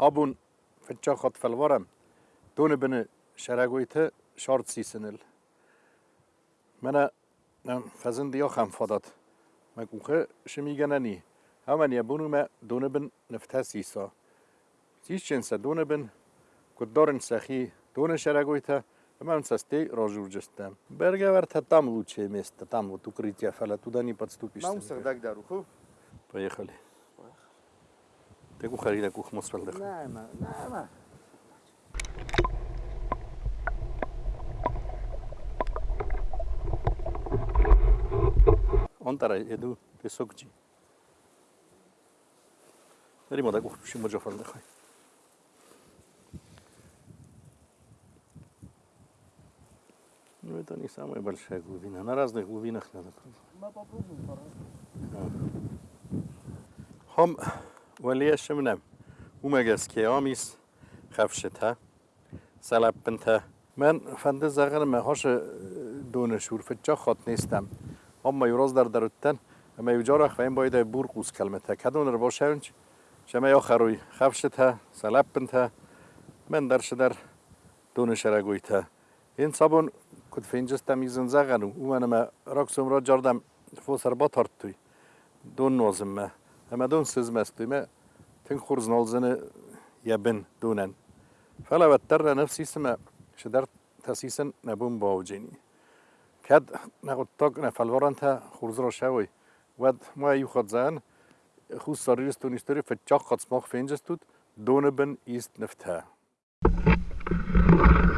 أبون في الشخط في الورم دون بن شراغويته شارت سيسنل منا فزن دي أخم فضت ما كوخه شمي جناني همان يبونو ما دون بن نفتها سيسا سيشن سدون بن كدارن سخي دون شراغويته Mam sasty rożył gestem. Bergewerta tam ludzie miejsce, tam od ukrycia, ale tuda nie podstupisz. Mam serdak daruchu. Pojechali. кухари да кух мосфал да. Нема, нема. Он тара еду песокчи. Римо да кух шимо джофал да хай. Ну это не самая большая глубина. На разных глубинах надо пробовать. هم ولی شمنم اومگس که آمیس خفشته سلب بنته من فنده زغر مهاش دونه شور فجا خات نیستم. اما یوراز در درتن اما یو جارخ و این باید بور قوز کلمته کدون رو باشه اونچ؟ شما یا خروی. خفشته سلب من درش در دونه شرگویته این صابون کد فینجستم ایزن زغنو اومنم راکسوم را جاردم. فوسر با تارت توی. دون نوزم أما دون سز مستمة تنخرز نولزن يبن دونن فلا وتر نفسي سما شدرت تسيسا نبون باوجيني كاد نقول طاق نفلورنتا خرز شوي ود ما يخد زان خو سريرس تونيستوري فتشاق قد سماخ فينجستود دونبن إيست نفتها Thank you.